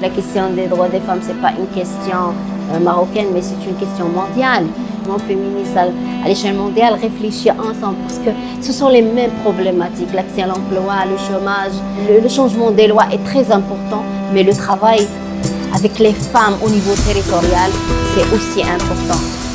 La question des droits des femmes, ce n'est pas une question euh, marocaine, mais c'est une question mondiale. Le mouvement féministe à l'échelle mondiale réfléchit ensemble parce que ce sont les mêmes problématiques. L'accès à l'emploi, le chômage, le changement des lois est très important, mais le travail avec les femmes au niveau territorial, c'est aussi important.